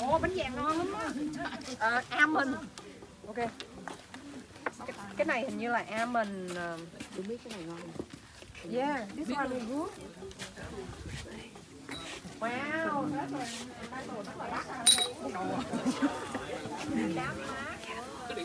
Ồ bánh vàng ngon lắm á. Ờ, almond. Ok. Cái, cái này hình như là almond. Uh, Tôi biết cái này ngon. yeah, this one is good. Wow, rất là rất là đắt à. Án. Cái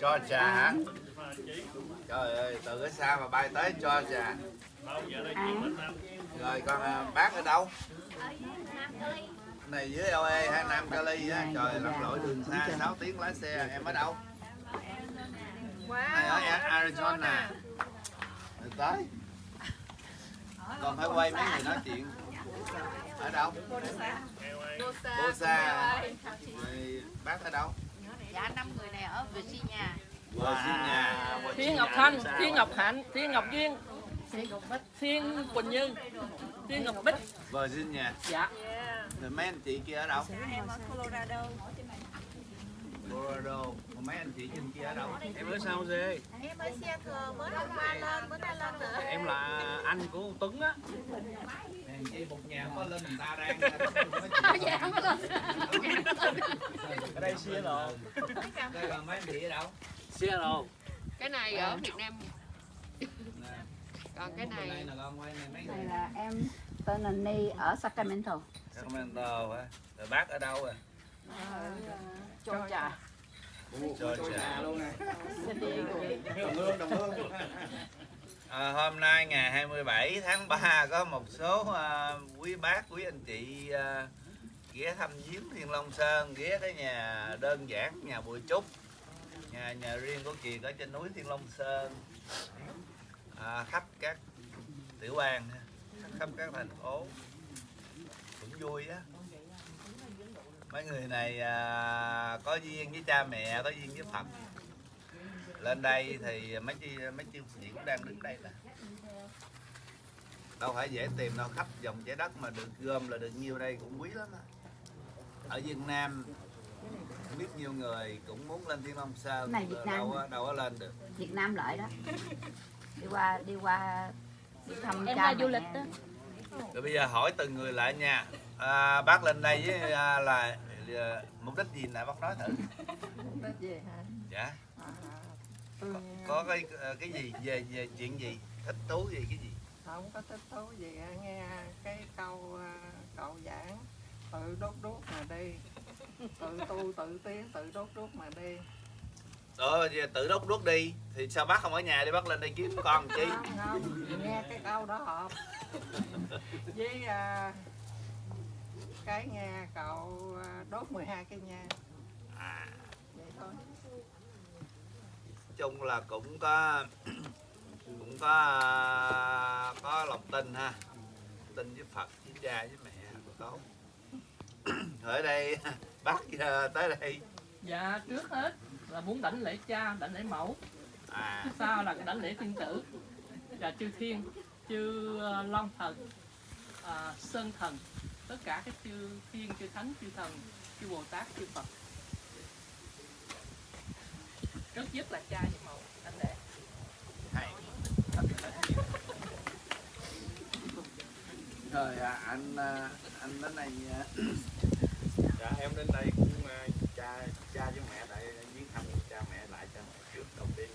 cho trà hả? Trời ơi từ cái xa mà bay tới cho trà? Rồi con à, bác ở đâu? Này dưới LA hay Nam Cali á? Trời lặn lội đường xa 6 tiếng lái xe. Em ở đâu? Này ở Arizona. Rồi tới. Còn phải quay mấy người nói chuyện. Ở đâu? Bosa Rồi bác ở đâu Dạ năm người này ở Virginia. Virginia Thiên Ngọc Thanh, Thiên Ngọc Hạnh, Thiên Ngọc Duyên, Thiên Quỳnh Như, Thiên Ngọc Bích. Virginia Dạ. rồi mấy anh chị kia ở đâu Em ở Colorado. Colorado còn mấy anh chị trên kia ở đâu em ở sao dê Em ở Seattle mới hôm qua lên, bữa nay lên nữa. em là anh của Tuấn á Hàng chị một nhà có lên người ta đang ở đây đây là mấy ở đâu? Seattle cái này ở Việt Nam. Còn cái này đây này Này là em tên là Ni ở Sacramento. Sacramento hả rồi bác ở đâu à? Cho trà. cho trà luôn nè đồng hương đồng hương À, hôm nay ngày 27 tháng 3 có một số uh, quý bác, quý anh chị uh, ghé thăm viếng Thiên Long Sơn, ghé cái nhà đơn giản, nhà Bùi Trúc, nhà nhà riêng của Kiệt ở trên núi Thiên Long Sơn, à, khắp các tiểu bang, khắp các thành phố, cũng vui á. Mấy người này à, có duyên với cha mẹ, có duyên với Phật lên đây thì mấy chi mấy chư sĩ cũng đang đứng đây nè. Đâu phải dễ tìm đâu khắp dòng trái đất mà được gom là được nhiêu đây cũng quý lắm á. Ở Việt Nam biết nhiều người cũng muốn lên Thiên Long Sơn Này Việt Nam đâu có- đâu có lên được. Việt Nam lợi đó. Đi qua đi qua đi thăm Em cha qua du lịch đó. rồi bây giờ hỏi từng người lại nha. À, bác lên đây với à, là à, mục đích gì nè? Bác nói thử. Tết về hả? dạ Ừ, có cái cái gì? Về về chuyện gì? Thích thú gì? Cái gì? Không có thích thú gì nghe cái câu à, cậu giảng tự đốt đuốc mà đi. Tự tu tự tiến tự đốt đuốc mà đi. Ờ, giờ tự đốt đuốc đi thì sao bác không ở nhà đi? Bác lên đây kiếm con chi? Không, không nghe cái câu đó hợp. Với à, cái nghe cậu đốt 12 cây nha à, chung là cũng có cũng có có lòng tin ha. Tin với Phật với cha với mẹ là tốt ở đây bác à, tới đây. Dạ, trước hết là muốn đảnh lễ cha, đảnh lễ mẫu. à. Sau là đảnh lễ thiên tử và chư thiên, chư ờ, long thần, à, sơn thần, tất cả các chư thiên, chư thánh, chư thần, chư Bồ Tát, chư Phật. Nhất là cha với mẫu lễ. hay. Rồi à, anh à, anh đến đây à, dạ em đến đây cũng à, cha cha với mẹ tại viếng thăm cha mẹ lại cha mẹ trước đầu tiên.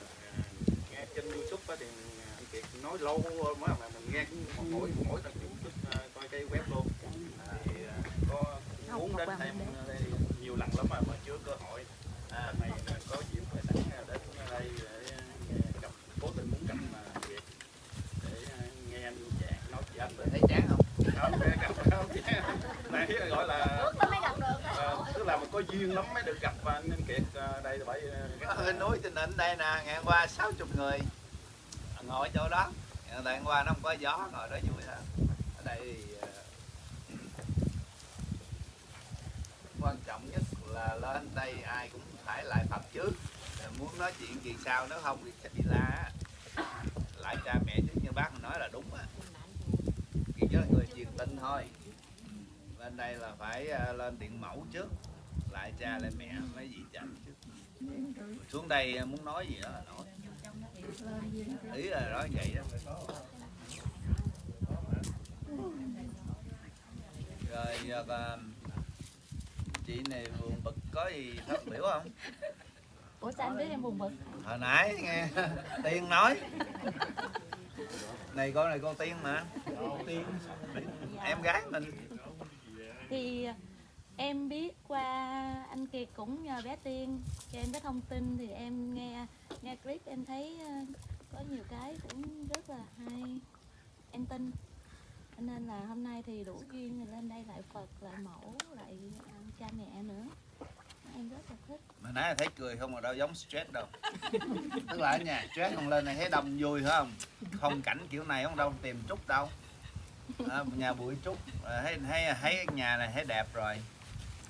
À, nghe trên youtube á thì anh kiệt nói lâu quá mà mình nghe cũng mỗi mỗi tập youtube coi cái web luôn. Thì à, có muốn đến thêm đây nhiều lần lắm mà mà chưa cơ hội. À, này có dịp phải sẵn đến đây để à, gặp cố tình muốn gặp mà Kiệt để à, nghe anh giảng nói chuyện anh thấy chán không không nghe gặp không này gọi là Ờ, tức là mình có duyên lắm mới được gặp anh anh Kiệt ờ, đây là bởi ờ, có hơi núi trên đỉnh đây nè ngày hôm qua 60 người. Ngồi chỗ đó. Ờ, tại hôm qua nó không có gió ngồi đó vui hơn ở đây thì, ờ, quan trọng nhất là lên đây ai cũng phải lại tập trước. Muốn nói chuyện gì sao nếu không thì chắc đi la á. lại cha mẹ chứ như bác nói là đúng á. Chỉ là người truyền tin thôi lên đây là phải ờ, lên điện mẫu trước lại cha lại mẹ mấy vị chánh trước. Xuống đây ờ, muốn nói gì đó là nói. Ý là nói vậy đó. Rồi giờ à, chị này buồn bực có gì phát biểu không? Ủa sao anh biết em buồn bực? Hồi nãy nghe tiên nói. Này con này con tiên mà. Tiên. Em gái mình thì à, em biết qua anh Kiệt cũng nhờ bé Tiên cho em cái thông tin thì em nghe nghe clip em thấy à, có nhiều cái cũng rất là hay. Em tin. Nên là hôm nay thì đủ duyên thì lên đây lại Phật, lại mẫu, lại à, cha mẹ nữa. Em rất là thích. Mà nãy là thấy cười không mà đâu giống stress đâu. Tức là ở nhà stress không lên này thấy đông vui phải không? Không cảnh kiểu này không đâu, tìm chút đâu à, nhà bụi trúc à, thấy thấy thấy nhà này thấy đẹp rồi.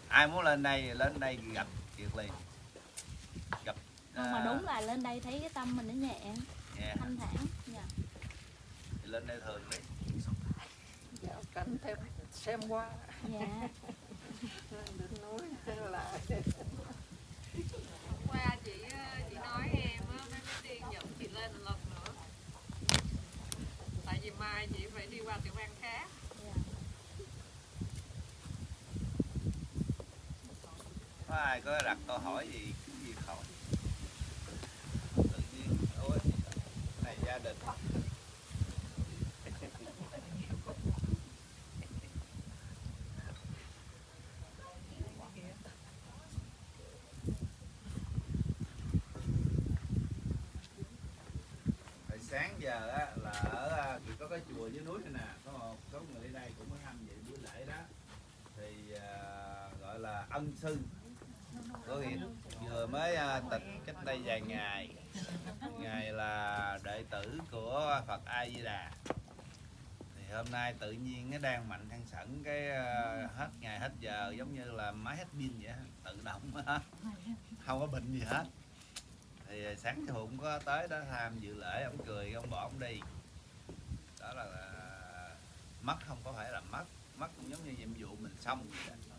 Ai muốn lên đây lên đây gặp kiệt liền. Gặp không mà à, đúng là lên đây thấy cái tâm mình nó nhẹ. Dạ, thanh thản dạ. lên đây thường đi. Dạ, cảnh thêm xem qua. Dạ. Đỉnh núi là qua chị nói em á mấy cái tiên dẫn chị lên một lần nữa tại vì mai chị phải đi qua tiểu bang khác. Có ai có đặt câu hỏi gì cứ gì hỏi tự nhiên ôi này gia đình. Hồi sáng giờ á, có cái chùa dưới núi này nè. Có một số người ở đây cũng có tham dự buổi lễ đó. Thì uh, gọi là ân sư. Có nghĩa vừa mới uh, tịch cách đây vài ngày. Ngày là đệ tử của Phật A Di Đà thì hôm nay tự nhiên nó đang mạnh thăng sẵn cái uh, hết ngày hết giờ giống như là máy hết pin vậy tự động hết không có bệnh gì hết. Thì sáng thì cũng có tới đó tham dự lễ ông cười ông bỏ ông đi đó là, là mất không có phải là mất. Mất cũng giống như nhiệm vụ mình xong vậy đó.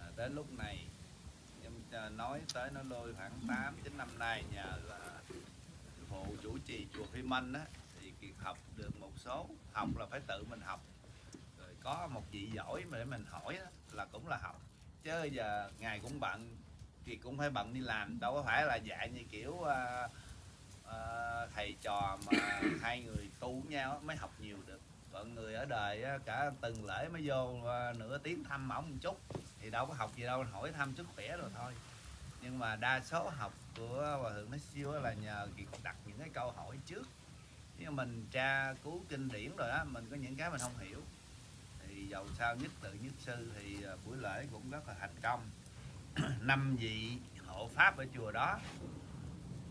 à, đến lúc này em à, nói tới nó lôi khoảng 8 9 năm nay nhờ là phụ chủ trì chùa Phi Minh á thì Kiệt học được một số học là phải tự mình học. Rồi có một vị giỏi mà để mình hỏi đó, là cũng là học. Chứ giờ ngày cũng bận thì cũng phải bận đi làm đâu có phải là dạy như kiểu uh, Ờ, thầy trò mà hai người tu với nhau mới học nhiều được. Còn người ở đời cả từng lễ mới vô ờ, nửa tiếng thăm ổng một chút. Thì đâu có học gì đâu, hỏi thăm sức khỏe rồi thôi. Nhưng mà đa số học của hòa thượng nói siêu là nhờ việc đặt những cái câu hỏi trước. Nhưng mình tra cứu kinh điển rồi đó mình có những cái mình không hiểu, thì dầu sao nhất tự nhất sư thì ờ, buổi lễ cũng rất là thành công. Năm vị hộ pháp ở chùa đó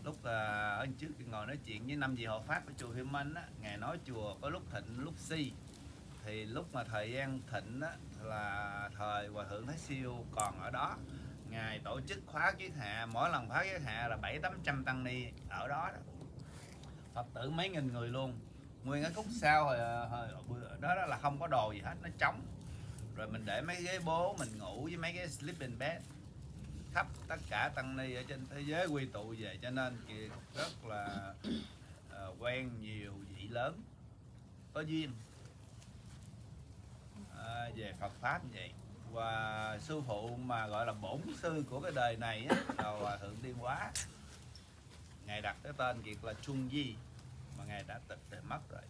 lúc à, uh, ở trước ngồi nói chuyện với năm vị hộ pháp ở chùa Hiêm Minh á ngài nói chùa có lúc thịnh lúc si. Thì lúc mà thời gian thịnh á là thời hòa thượng thái siêu còn ở đó. Ngài tổ chức khóa kiết hạ mỗi lần khóa kiết hạ là bảy tám trăm tăng ni ở đó, đó. Phật tử mấy nghìn người luôn. Nguyên cái khúc sau hồi, hồi, hồi đó, đó là không có đồ gì hết nó trống. Rồi mình để mấy ghế bố mình ngủ với mấy cái sleeping bed khắp tất cả tăng ni ở trên thế giới quy tụ về cho nên kiệt rất là uh, quen nhiều vị lớn. Có duyên. À, về Phật pháp như vậy. Và sư phụ mà gọi là bổn sư của cái đời này á, là hòa thượng Tiên Hóa. Ngài đặt cái tên kiệt là Trung Di mà ngài đã tịch thì mất rồi.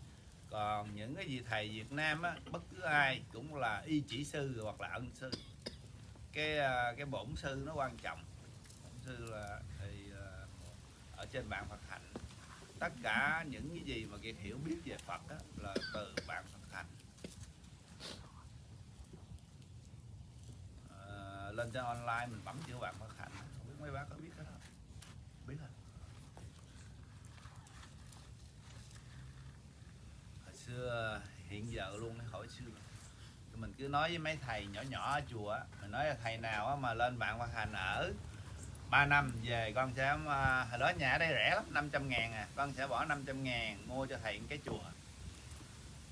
Còn những cái vị thầy Việt Nam á, bất cứ ai cũng là y chỉ sư hoặc là ân sư cái à, cái bổn sư nó quan trọng. Bổn sư là thì à, ở trên bạn Phật hạnh tất cả những cái gì mà kiệt hiểu biết về Phật đó, là từ bạn Phật hạnh à, lên trên online mình bấm chữ bạn Phật hạnh không biết mấy bác có biết cái đó không? Biết không hồi xưa hiện giờ luôn hỏi xưa mình cứ nói với mấy thầy nhỏ nhỏ ở chùa á, mình nói là thầy nào á mà lên bạn Văn Hành ở 3 năm về con sẽ à, hồi đó nhà ở đây rẻ lắm 500 ngàn à con sẽ bỏ 500 ngàn mua cho thầy cái chùa.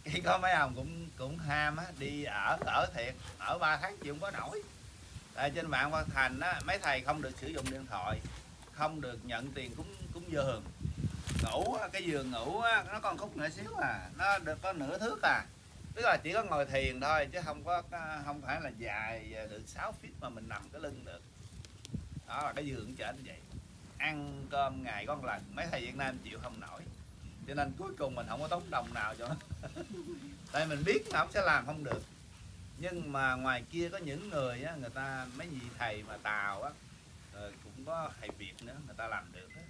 Khi có mấy ông cũng cũng ham á đi ở ở thiệt ở 3 tháng chịu không có nổi. Tại trên mạng Văn Thành á mấy thầy không được sử dụng điện thoại không được nhận tiền cúng cúng giường ngủ cái giường ngủ á, nó còn khúc nữa xíu à nó được có nửa thước à tức là chỉ có ngồi thiền thôi chứ không có không phải là dài à, được 6 feet mà mình nằm cái lưng được. Đó là cái giường trên vậy. Ăn cơm ngày con lần mấy thầy Việt Nam chịu không nổi. Cho nên cuối cùng mình không có tốn đồng nào cho nó. Tại mình biết là ông sẽ làm không được. Nhưng mà ngoài kia có những người á, người ta mấy vị thầy mà tàu á rồi cũng có thầy Việt nữa người ta làm được á.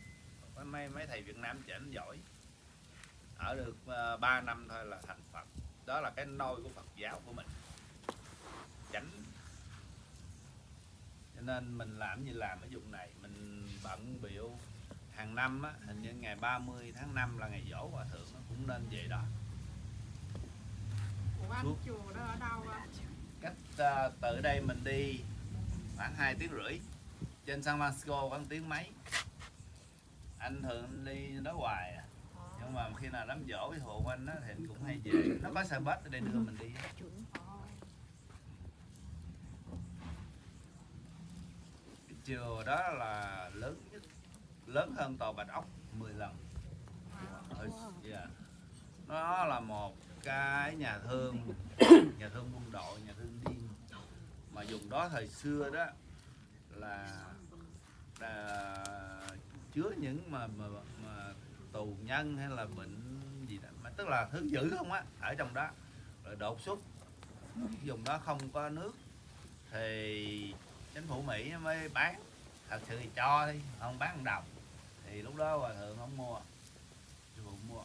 có mấy mấy thầy Việt Nam chỉnh giỏi. Ở được ờ, 3 năm thôi là thành Phật đó là cái nôi của Phật giáo của mình. Chánh. Cho nên mình làm gì làm ở vùng này. Mình bận biểu. Hàng năm á, hình như ngày 30 tháng 5 là ngày dỗ hòa thượng nó cũng nên về đó. Ủa anh chùa đó ở đâu á? cách uh, từ đây mình đi khoảng 2 tiếng rưỡi. Trên San Francisco khoảng tiếng mấy. Anh thường đi đó hoài à nhưng mà khi nào đám dỗ với hộ anh á, thì anh cũng hay về. Nó có xe bus ở đây đưa mình đi cái chùa đó là lớn nhất lớn hơn tòa bạch ốc 10 lần. Ở, yeah. nó là một cái nhà thương nhà thương quân đội nhà thương điên. Mà dùng đó thời xưa đó là, là chứa những mà, mà tù nhân hay là bệnh gì đó. Mà tức là thứ dữ không á, ở trong đó. Rồi đột xuất, dùng đó không có nước, thì chính phủ Mỹ mới bán. Thật sự thì cho đi, không bán một đồng. Thì lúc đó hòa thượng không mua sư phụ mua.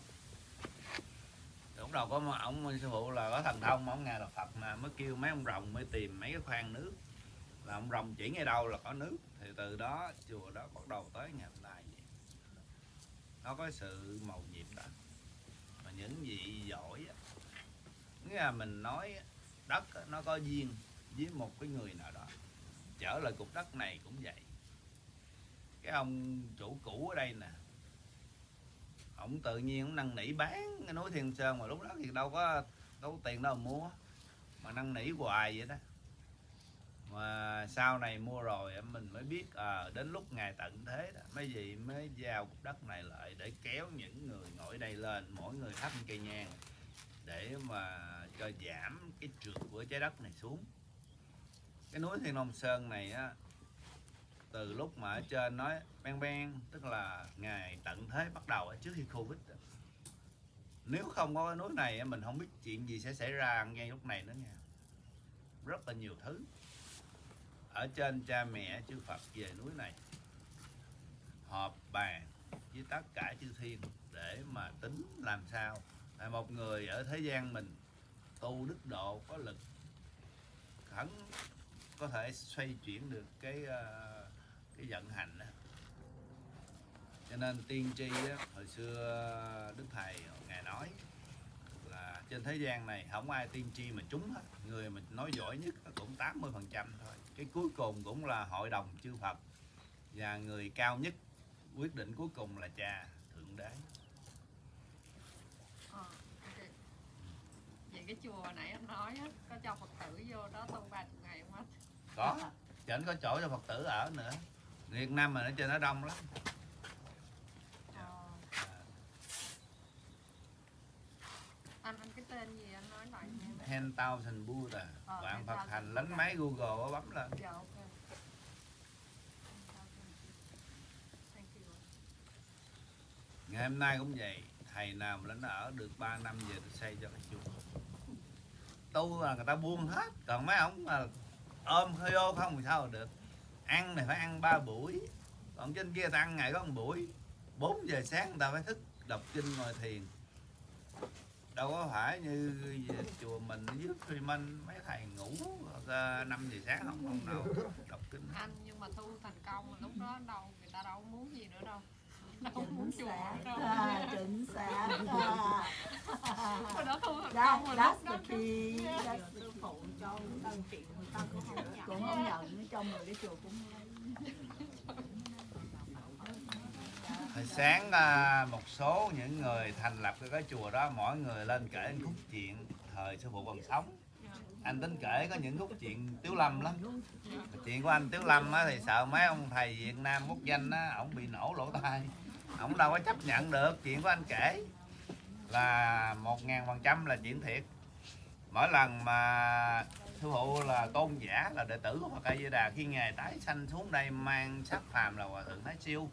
Lúc đầu có ông sư phụ là có thần thông, ông nghe là Phật mà, mới kêu mấy ông rồng mới tìm mấy cái khoan nước. Là ông rồng chỉ ngay đâu là có nước. Thì từ đó chùa đó bắt đầu tới ngày hôm nay nó có sự màu nhiệm đó. Mà những vị giỏi á, nghĩa là mình nói đất nó có duyên với một cái người nào đó. Trở lại cục đất này cũng vậy. Cái ông chủ cũ ở đây nè ông tự nhiên ông năn nỉ bán cái núi Thiên Sơn mà lúc đó thì đâu có đâu có tiền đâu mà mua. Mà năn nỉ hoài vậy đó mà sau này mua rồi em mình mới biết à, đến lúc ngày tận thế đó mấy vị mới giao cục đất này lại để kéo những người ngồi đây lên mỗi người thắp một cây nhang để mà cho giảm cái trượt của trái đất này xuống. Cái núi Thiên Long Sơn này á từ lúc mà ở trên nói ben ben tức là ngày tận thế bắt đầu trước khi Covid nếu không có cái núi này mình không biết chuyện gì sẽ xảy ra ngay lúc này nữa nha. Rất là nhiều thứ ở trên cha mẹ chư Phật về núi này họp bàn với tất cả chư thiên để mà tính làm sao là một người ở thế gian mình tu đức độ có lực khẩn có thể xoay chuyển được cái ờ, cái vận hành đó. cho nên tiên tri đó, hồi xưa đức thầy ngài nói trên thế gian này không ai tiên tri mà trúng hết người mình nói giỏi nhất cũng 80 phần trăm thôi cái cuối cùng cũng là hội đồng chư Phật và người cao nhất quyết định cuối cùng là cha thượng đế Ờ, ok. Vậy cái chùa nãy anh nói á, có cho Phật tử vô đó tu ba chục ngày không anh? có chẳng có chỗ cho Phật tử ở nữa Việt Nam mình ở trên nó đông lắm 10,000 Buddha. Ờ, bạn Phật hành lấn máy Google bấm lên. Dạ, okay. ngày hôm nay cũng vậy. Thầy nào mà ở được 3 năm về tôi xây cho cái chùa tu là người ta buông hết. Còn mấy ông mà ôm hơi ô không thì sao được. Ăn này phải ăn ba buổi. Còn trên kia ta ăn ngày có một buổi. 4 giờ sáng người ta phải thức đọc kinh ngồi thiền đâu có phải như chùa mình ở dưới Freeman mấy thầy ngủ 5 giờ sáng không không nào đọc kinh. Anh nhưng mà thu thành công lúc đó đâu người ta đâu muốn gì nữa đâu. đâu muốn chùa đâu. À, chính xác à. thu hợp That, công rồi the key. that's the phụ cho đơn chuyện người ta cũng không nhận. Cũng không nhận nữa trong người cái chùa cũng hồi sáng à, một số những người thành lập cái chùa đó mỗi người lên kể một khúc chuyện thời sư phụ còn sống. Anh tính kể có những khúc chuyện tiếu lâm lắm. Chuyện của anh tiếu lâm á, thì sợ mấy ông thầy việt nam quốc danh á ổng bị nổ lỗ tai. Ổng đâu có chấp nhận được chuyện của anh kể. Là một ngàn phần trăm là chuyện thiệt. Mỗi lần mà sư phụ là tôn giả là đệ tử của Phật A Di Đà khi ngài tái sanh xuống đây mang sắc phàm là hòa thượng Thái Siêu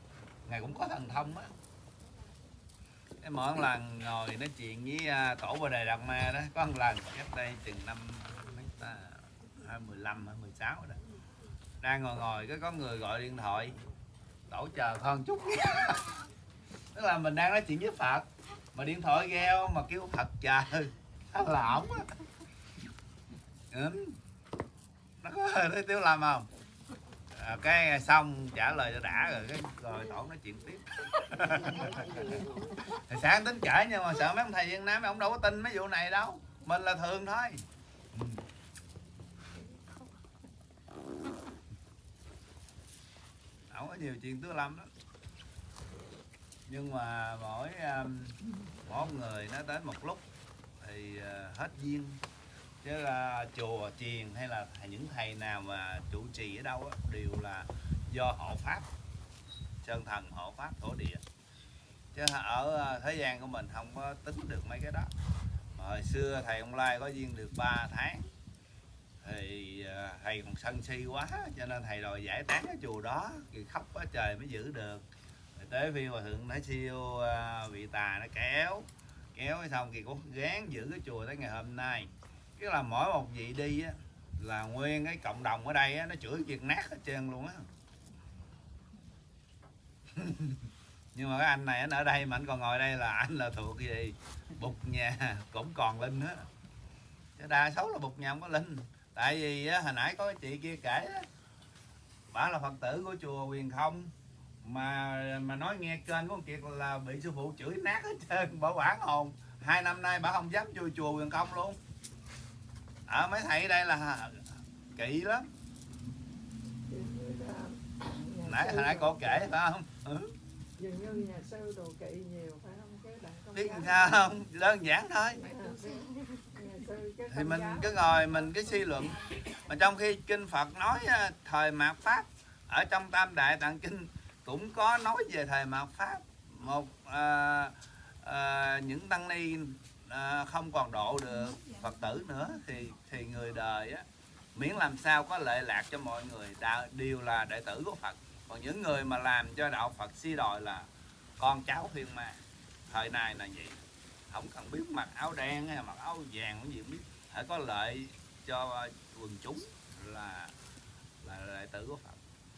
ngài cũng có thần thông á. Cái mỗi lần ngồi nói chuyện với à, tổ bồ đề đạt ma đó, có một lần cách đây chừng năm mấy ta, hai mười lăm, hai mười sáu đó, đang ngồi ngồi cái có người gọi điện thoại, tổ chờ con chút. Tức là mình đang nói chuyện với phật, mà điện thoại reo mà kêu phật chờ sao là ổng á. Ừ. nó có hơi tiêu làm không? À, cái xong trả lời đã rồi cái rồi tổ nói chuyện tiếp. Thì sáng tính kể nhưng mà sợ mấy ông thầy Việt Nam mấy ông đâu có tin mấy vụ này đâu. Mình là thường thôi. Ổng có nhiều chuyện tứ lâm lắm. Nhưng mà mỗi um, mỗi người nó đến một lúc thì uh, hết duyên chứ là chùa chiền hay là những thầy nào mà trụ trì ở đâu á, đều là do hộ pháp. Sơn thần hộ pháp thổ địa. Chứ ở ờ, thế gian của mình không có tính được mấy cái đó. Mà hồi xưa thầy ông lai có duyên được 3 tháng. Thì ờ, thầy còn sân si quá cho nên thầy đòi giải tán cái chùa đó. Thì khóc quá trời mới giữ được. Rồi tới phiên hòa thượng nói siêu bị vị tà nó kéo. Kéo xong thì cũng gán giữ cái chùa tới ngày hôm nay tức là mỗi một vị đi á là nguyên cái cộng đồng ở đây á nó chửi việc nát hết trơn luôn á. Nhưng mà cái anh này anh ở đây mà anh còn ngồi đây là anh là thuộc gì? Bục nhà cũng còn linh á. chứ đa số là bục nhà không có linh. Tại vì á, hồi nãy có cái chị kia kể á bà là phật tử của chùa quyền không mà mà nói nghe kênh của ông kiệt là bị sư phụ chửi nát hết trơn bỏ quản hồn. Hai năm nay bà không dám vô chùa quyền không luôn ở mấy thầy đây là kỵ lắm. Nãy hồi nãy cô kể phải không? Ừ. dường như nhà sư đồ kỵ nhiều phải không? Cái bạn biết sao không? Đơn giản thôi. À, thì mình cứ ngồi mình cái suy luận. Mà trong khi kinh Phật nói à, thời mạt pháp ở trong Tam Đại Tạng Kinh cũng có nói về thời mạt pháp. Một à, à, những tăng ni à, không còn độ được Phật tử nữa thì thì người đời á miễn làm sao có lệ lạc cho mọi người đã, đều là đệ tử của Phật. Còn những người mà làm cho đạo Phật si đòi là con cháu thiên ma. Thời này là vậy. Không cần biết mặc áo đen hay mặc áo vàng cái gì cũng biết. Phải có lợi cho à, quần chúng là là đệ tử của Phật.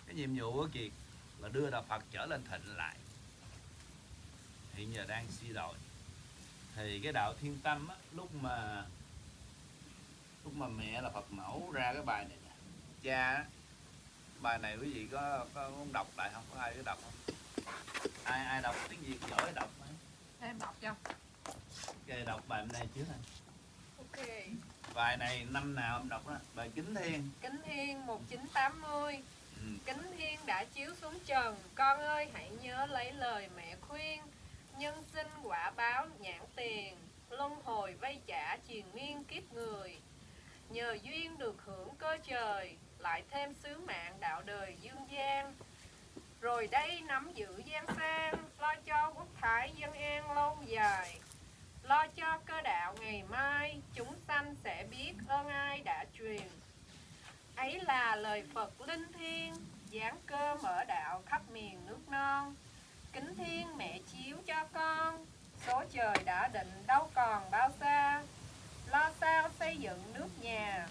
Cái nhiệm vụ của Kiệt là đưa đạo Phật trở lên thịnh lại. Hiện giờ đang suy đồi thì cái đạo thiên tâm á, lúc mà lúc mà mẹ là Phật mẫu ra cái bài này nè. Cha á, bài này quý vị có có muốn đọc lại không? Có ai có đọc không? Ai ai đọc? Tiếng Việt giỏi đọc em đọc cho. Kệ đọc bài này trước này ok. Bài này năm nào em đọc đó? Bài kính thiên Kính Thiên 1980 ừ. Kính Thiên đã chiếu xuống trần. Con ơi hãy nhớ lấy lời mẹ khuyên Nhân sinh quả báo nhãn tiền, Luân hồi vay trả triền miên kiếp người. Nhờ duyên được hưởng cơ trời, Lại thêm sứ mạng đạo đời dương gian. Rồi đây nắm giữ gian sang, Lo cho quốc thái dân an lâu dài. Lo cho cơ đạo ngày mai, Chúng sanh sẽ biết ơn ai đã truyền. Ấy là lời Phật linh thiêng, giáng cơ mở đạo khắp miền nước non kính thiên, mẹ chiếu cho con. Số trời đã định, đâu còn bao xa. Lo sao xây dựng nước nhà,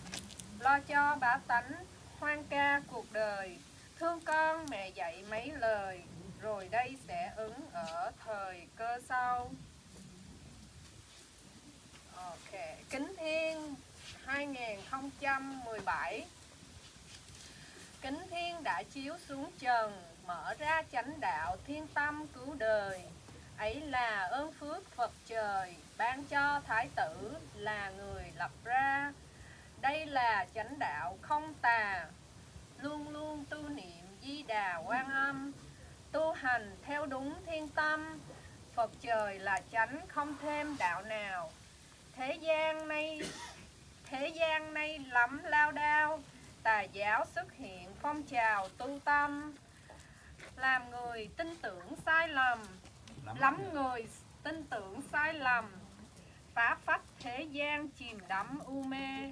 lo cho bá tánh hoang ca cuộc đời. Thương con, mẹ dạy mấy lời, rồi đây sẽ ứng ở thời cơ sau. Ok, kính thiên 2017 Kính thiên đã chiếu xuống trần mở ra chánh đạo thiên tâm cứu đời. Ấy là ơn phước Phật trời, ban cho thái tử là người lập ra. Đây là chánh đạo không tà, luôn luôn tu niệm di đà quan âm, tu hành theo đúng thiên tâm. Phật trời là chánh không thêm đạo nào. Thế gian nay, thế gian nay lắm lao đao, tà giáo xuất hiện phong trào tu tâm làm người tin tưởng sai lầm. Lắm người tin tưởng sai lầm. Phá phách thế gian chìm đắm u mê.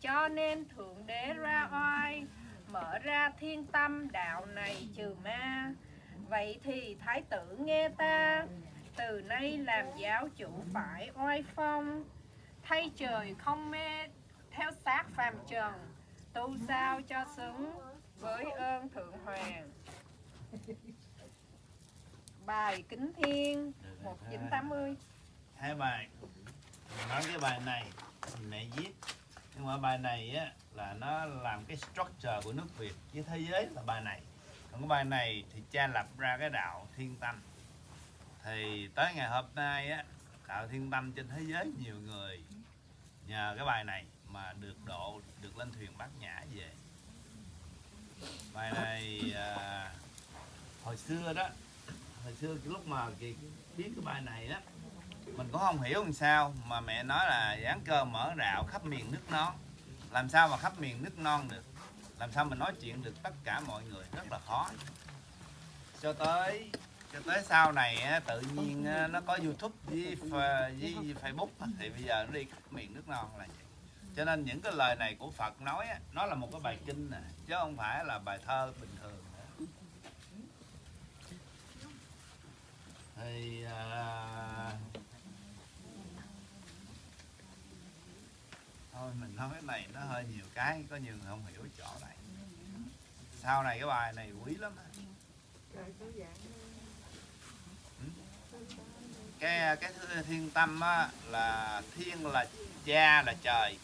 Cho nên thượng đế ra oai mở ra thiên tâm đạo này trừ ma. Vậy thì thái tử nghe ta từ nay làm giáo chủ phải oai phong. Thay trời không mê theo xác phàm trần tu sao cho xứng với ơn thượng hoàng bài kính thiên 1980 hai bài. Mình nói cái bài này mình mẹ viết. Nhưng mà bài này á là nó làm cái structure của nước Việt với thế giới là bài này. Còn cái bài này thì cha lập ra cái đạo thiên tâm. Thì tới ngày hôm nay á đạo thiên tâm trên thế giới nhiều người nhờ cái bài này mà được độ được lên thuyền bát nhã về. Bài này à, hồi xưa đó hồi xưa cái lúc mà kỳ biết cái bài này á mình cũng không hiểu làm sao mà mẹ nói là dán cơ mở rạo khắp miền nước non. Làm sao mà khắp miền nước non được? Làm sao mình nói chuyện được tất cả mọi người? Rất là khó. Cho tới cho tới sau này tự nhiên nó có youtube với, với facebook thì bây giờ nó đi khắp miền nước non là vậy. Cho nên những cái lời này của phật nói nó là một cái bài kinh nè chứ không phải là bài thơ bình thường nữa thì à, thôi mình nói cái này nó hơi nhiều cái có nhiều người không hiểu chỗ này. Sau này cái bài này quý lắm dạng cái cái thiên tâm á, là thiên là cha là trời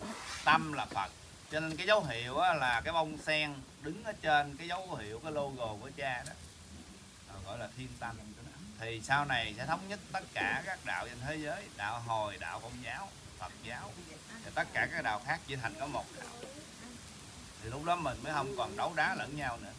tâm là phật. Cho nên cái dấu hiệu á, là cái bông sen đứng ở trên cái dấu hiệu cái logo của cha đó. Gọi là thiên tâm thì sau này sẽ thống nhất tất cả các đạo trên thế giới, đạo hồi, đạo công giáo, phật giáo, thì tất cả các đạo khác chỉ thành có một đạo. Thì lúc đó mình mới không còn đấu đá lẫn nhau nữa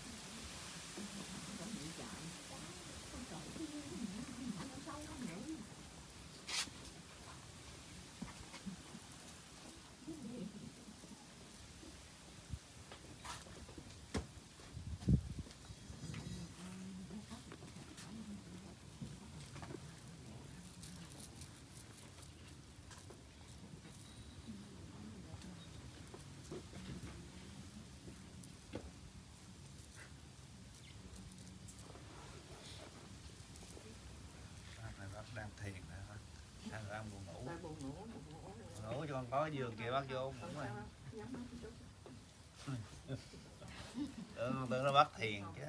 Bác này bác đang thiền nữa hả? Hay là đang buồn ngủ? buồn ngủ buồn ngủ Buồn ngủ cho con có giường kia bác vô ngủ Ừ, con tưởng nó bác thiền chứ.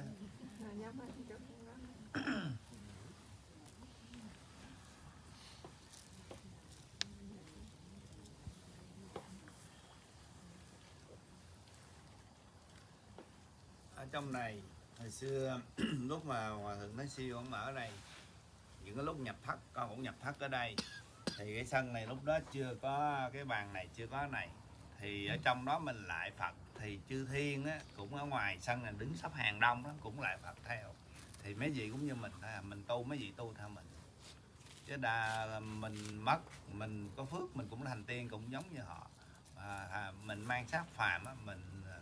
Ở trong này hồi xưa lúc mà hòa thượng nói siêu ông ở đây những cái lúc nhập thất con cũng nhập thất ở đây thì cái sân này lúc đó chưa có cái bàn này chưa có này. Thì ở trong đó mình lại Phật. Thì chư thiên á, cũng ở ngoài sân này đứng sắp hàng đông đó cũng lại Phật theo. Thì mấy vị cũng như mình thôi à, mình tu mấy vị tu theo mình. Chứ đa mình mất mình có phước mình cũng thành tiên cũng giống như họ. À, à, mình mang xác phàm á, mình à,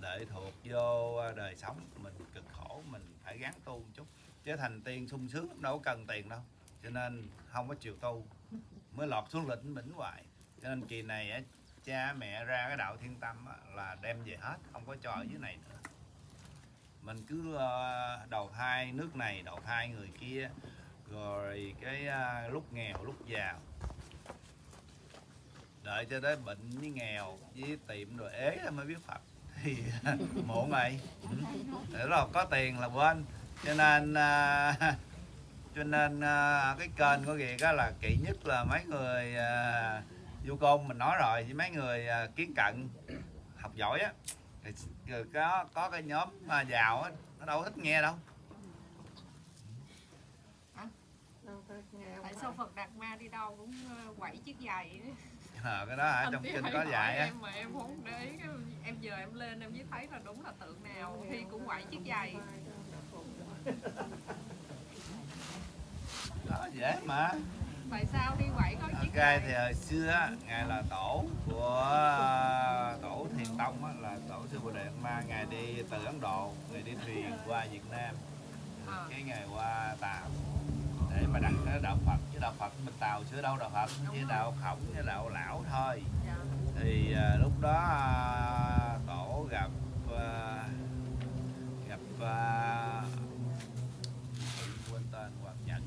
lệ thuộc vô đời sống mình cực khổ mình phải gắng tu một chút. Chứ thành tiên sung sướng đâu có cần tiền đâu. Cho nên không có chịu tu mới lọt xuống lĩnh bỉnh hoài. Cho nên kỳ này á, cha mẹ ra cái đạo thiên tâm á, là đem về hết không có cho ở dưới này nữa. Mình cứ ờ, đầu thai nước này đầu thai người kia rồi cái ờ, lúc nghèo lúc giàu. Đợi cho tới bệnh với nghèo với tiệm rồi ế rồi mới biết phật. Thì muộn rồi. Ừ. Để rồi có tiền là quên. Cho nên uh, cho nên à, cái kênh của Kiệt đó là kỹ nhất là mấy người à, du côn mình nói rồi với mấy người à, kiến cận học giỏi á rồi có có cái nhóm mà giàu á nó đâu thích nghe đâu. Tại sao Phật Đạt Ma đi đâu cũng ờ, quẩy chiếc giày ờ à, cái đó ở trong kinh có dạy em mà em không để ý em giờ em lên em mới thấy là đúng là tượng nào thì cũng quẩy chiếc giày đó dễ mà. Tại sao đi quẩy có chiếc ok giày thì hồi xưa ngài là tổ của tổ thiền tông á, là tổ sư bồ đề ma. Ngài đi từ ấn độ ngài đi thuyền qua việt nam. Ờ. cái ngày qua tàu để mà đặt cái đạo phật chứ đạo phật bên tàu chưa đâu đạo phật chỉ đạo khổng với đạo lão thôi. Dạ. thì à, lúc đó à, tổ gặp à, gặp à, quên tên hoàng nhật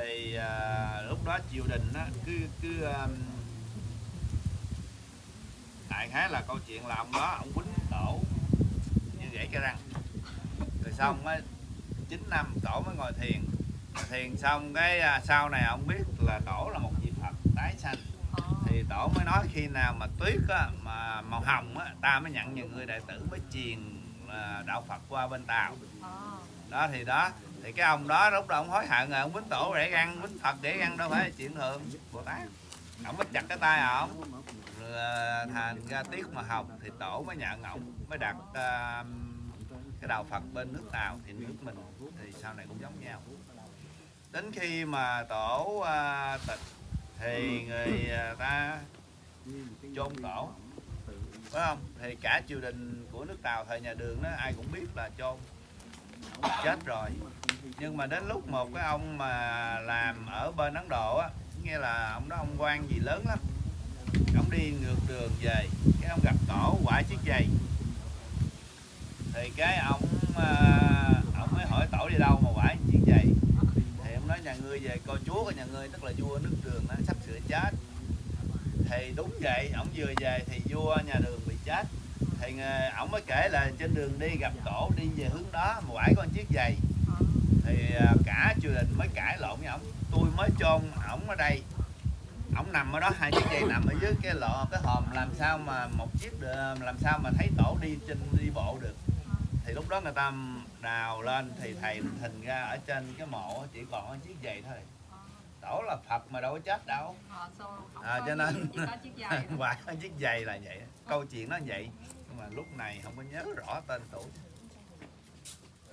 thì à, lúc đó triều đình á, cứ cứ um, đại khái là câu chuyện là ông đó ông quýnh tổ như gãy cái răng. Rồi xong á 9 năm tổ mới ngồi thiền. Thiền xong cái à, sau này ông biết là tổ là một vị phật tái sanh. Thì tổ mới nói khi nào mà tuyết á, mà màu hồng á, ta mới nhận những người đệ tử mới truyền à, đạo phật qua bên tàu. Ờ. đó thì đó thì cái ông đó lúc đó ông hối hận rồi ông bính tổ để ăn bính phật để ăn đâu phải là chuyện thường. Bồ tát ông mới chặt cái tay à ổng rồi à, thành ra tiết mà học thì tổ mới nhận ổng mới đặt uh, cái đạo phật bên nước tàu thì nước mình. Thì sau này cũng giống nhau. Đến khi mà tổ uh, tịch thì người ta chôn tổ. Phải không? Thì cả triều đình của nước tàu thời nhà đường đó ai cũng biết là chôn. Chết rồi nhưng mà đến lúc một cái ông mà làm ở bên ấn độ á, nghe là ông đó ông quan gì lớn lắm. Ông đi ngược đường về, cái ông gặp tổ quả chiếc giày. Thì cái ông ờ, ông mới hỏi tổ đi đâu mà quả chiếc giày. Thì ông nói nhà ngươi về coi chúa của nhà ngươi, tức là vua nước đường nó sắp sửa chết. Thì đúng vậy, ông vừa về thì vua nhà đường bị chết. Thì ờ, ông mới kể là trên đường đi gặp tổ đi về hướng đó mà quả con chiếc giày thì à, cả triều đình mới cãi lộn với ổng. Tôi mới chôn ổng ở đây. Ổng nằm ở đó hai chiếc giày nằm ở dưới cái lọ cái hòm. Làm sao mà một chiếc được, làm sao mà thấy tổ đi trên đi bộ được? Thì lúc đó người ta đào lên thì thầy hình ra ở trên cái mộ chỉ còn có chiếc giày thôi. Tổ là phật mà đâu có chết đâu. Ờ, À, cho nên- có chiếc giày là vậy. Câu chuyện nó vậy. Nhưng mà lúc này không có nhớ rõ tên tuổi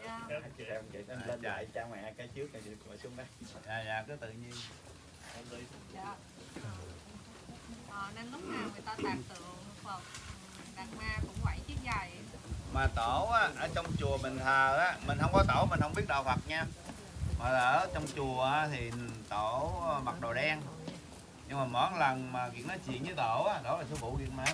Dạ. em vậy em lên dạy cha mẹ cái trước này rồi xuống đây dạ dạ cứ tự nhiên Dạ. Ờ, nên lúc nào người ta tạc tượng Phật Đạt Ma cũng quẩy chiếc giày mà tổ á, ở trong chùa mình thờ á mình không có tổ mình không biết đạo Phật nha mà ở trong chùa á, thì tổ mặc đồ đen nhưng mà mỗi lần mà kiện nói chuyện với tổ á, đó là sư phụ kiện mà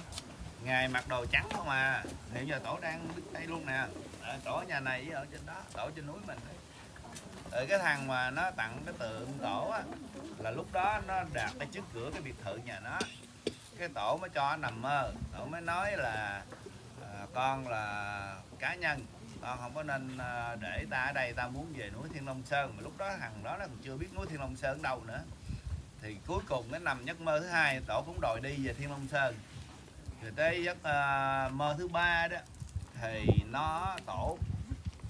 ngài mặc đồ trắng không à hiện giờ tổ đang đứng đây luôn nè Ờ, tổ nhà này ở trên đó tổ trên núi mình ở ờ, cái thằng mà nó tặng cái tượng tổ á là lúc đó nó đạt cái trước cửa cái biệt thự nhà nó. Cái tổ mới cho nó nằm mơ tổ mới nói là à, con là cá nhân con không có nên à, để ta ở đây ta muốn về núi Thiên Long Sơn. Mà lúc đó thằng đó nó còn chưa biết núi Thiên Long Sơn đâu nữa. Thì cuối cùng cái nằm giấc mơ thứ hai tổ cũng đòi đi về Thiên Long Sơn. Rồi tới giấc à, mơ thứ ba đó thì nó tổ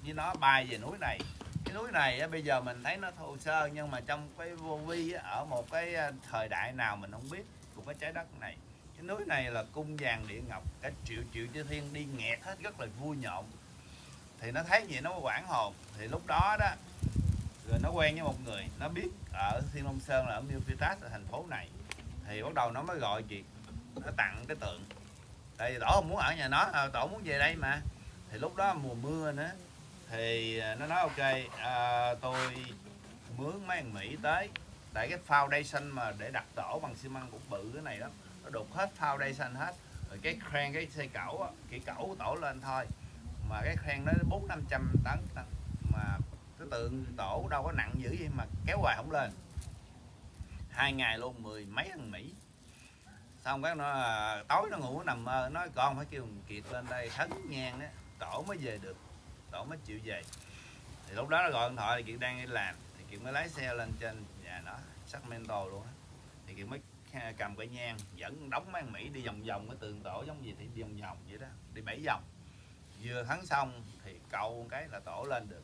như nó bay về núi này. Cái núi này á, bây giờ mình thấy nó thô sơ nhưng mà trong cái vô vi á, ở một cái ờ, thời đại nào mình không biết của cái trái đất này. Cái núi này là cung vàng địa ngọc cả triệu triệu chư thiên đi nghẹt hết rất là vui nhộn. Thì nó thấy vậy nó mới quảng hồn. Thì lúc đó đó rồi nó quen với một người nó biết ở thiên long sơn là ở Milpitas ở thành phố này. Thì bắt đầu nó mới gọi chị nó tặng cái tượng tại vì tổ không muốn ở nhà nó à, tổ muốn về đây mà. Thì lúc đó mùa mưa nữa thì à, nó nói ok à, tôi mướn mấy thằng Mỹ tới. Tại cái foundation mà để đặt tổ bằng xi măng cũng bự cái này lắm. Nó đục hết foundation hết. Rồi cái crane cái xe cẩu kỹ cẩu tổ lên thôi. Mà cái crane nó bốn năm trăm tấn tấn. mà cái tượng tổ đâu có nặng dữ gì mà kéo hoài không lên. Hai ngày luôn mười mấy thằng Mỹ xong cái nó à, tối nó ngủ nó nằm mơ nói con phải kêu kiệt lên đây, thấn nhang đó, tổ mới về được, tổ mới chịu về. Thì lúc đó nó gọi điện thoại, thì kiệt đang đi làm, thì kiệt mới lái xe lên trên nhà nó Sacramento luôn á. Thì kiệt mới cầm cái nhang, dẫn đóng mang Mỹ đi vòng vòng, cái tường tổ giống gì thì đi vòng vòng vậy đó, đi bảy vòng. Vừa thắng xong thì câu cái là tổ lên được.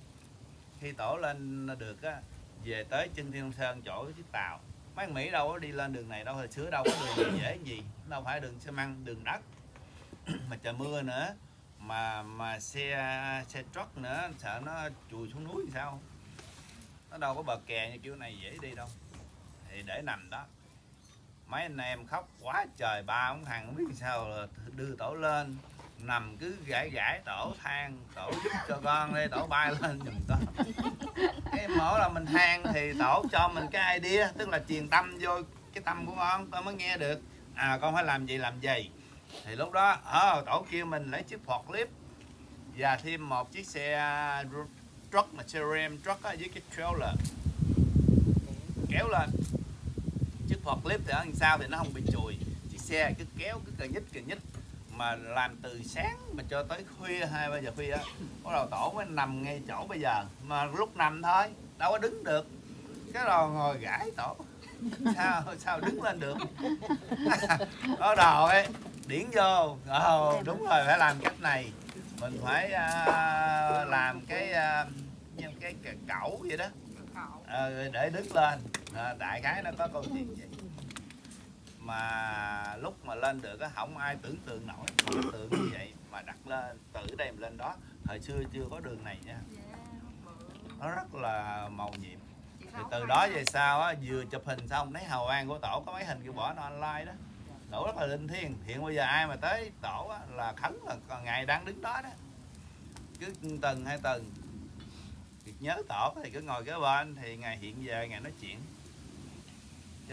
Khi tổ lên được á, về tới chân thiên long sơn chỗ chiếc tàu mấy thằng mỹ đâu có đi lên đường này đâu, hồi xưa đâu có đường dễ gì. Đâu phải đường xi măng, đường đất. Mà trời mưa nữa, mà mà xe xe truck nữa, sợ nó chùi xuống núi thì sao? Nó đâu có bờ kè như kiểu này dễ đi đâu. Thì để nằm đó. Mấy anh em khóc quá trời, ba ông thằng không biết sao là đưa tổ lên, nằm cứ gãi gãi tổ than, tổ giúp cho con đi, tổ bay lên giùm con cái mỗi là mình than thì tổ cho mình cái idea tức là truyền tâm vô cái tâm của con con mới nghe được. À con phải làm gì làm gì. Thì lúc đó ở tổ kêu mình lấy chiếc phọt clip và thêm một chiếc xe à, truck mà xe ram truck á, với cái trailer. Kéo lên. Chiếc forklift thì ở đằng sau thì nó không bị chùi. Chiếc xe cứ kéo cứ cờ nhích cờ nhích mà làm từ sáng mà cho tới khuya hai ba giờ khuya á bắt đầu tổ mới nằm ngay chỗ bây giờ mà lúc nằm thôi đâu có đứng được. Cái đầu ngồi gãi tổ. Sao sao đứng lên được? Có đầu ấy điển vô. Ờ đúng rồi phải làm cách này. Mình phải à, làm cái cái, cái cẩu vậy đó. Ờ, để đứng lên. À, đại khái nó có câu chuyện vậy mà lúc mà lên được á không ai tưởng tượng nổi. Tưởng tượng như vậy mà đặt lên từ đây mà lên đó. Thời xưa chưa có đường này nha. Nó rất là màu nhiệm. Thì từ đó về sau á vừa chụp hình xong thấy hào quang của tổ có mấy hình kêu bỏ nó online đó. Tổ rất là linh thiêng. Hiện bây giờ ai mà tới tổ á, là khấn là ngày đang đứng đó đó. Cứ tuần hai tuần. Nhớ tổ thì cứ ngồi kế bên thì ngày hiện về ngày nói chuyện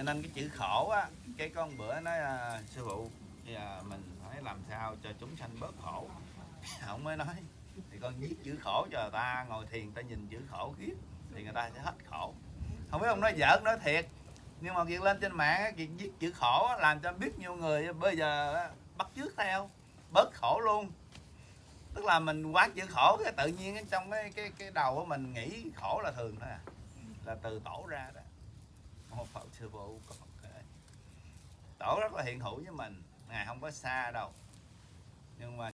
cho nên cái chữ khổ á cái con bữa nói à, sư phụ bây giờ mình phải làm sao cho chúng sanh bớt khổ? Ông mới nói thì con viết chữ khổ cho người ta ngồi thiền ta nhìn chữ khổ kiếp thì người ta sẽ hết khổ. Không biết ông nói giỡn nói thiệt nhưng mà việc lên trên mạng việc viết chữ khổ làm cho biết nhiều người bây giờ bắt chước theo bớt khổ luôn. Tức là mình quá chữ khổ cái tự nhiên trong cái cái cái đầu của mình nghĩ khổ là thường thôi à là từ tổ ra đó một phật sư phụ còn kể tổ rất là hiện hữu với mình, ngài không có xa đâu. Nhưng mà